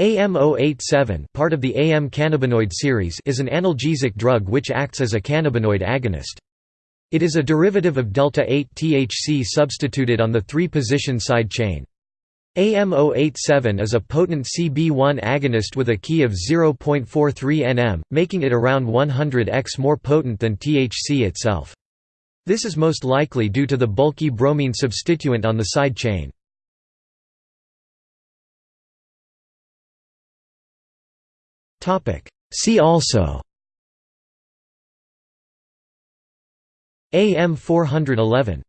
AM087 part of the AM cannabinoid series is an analgesic drug which acts as a cannabinoid agonist. It is a derivative of delta-8-THC substituted on the 3-position side chain. AM087 is a potent CB1 agonist with a Ki of 0.43 nm, making it around 100x more potent than THC itself. This is most likely due to the bulky bromine substituent on the side chain. See also. AM 411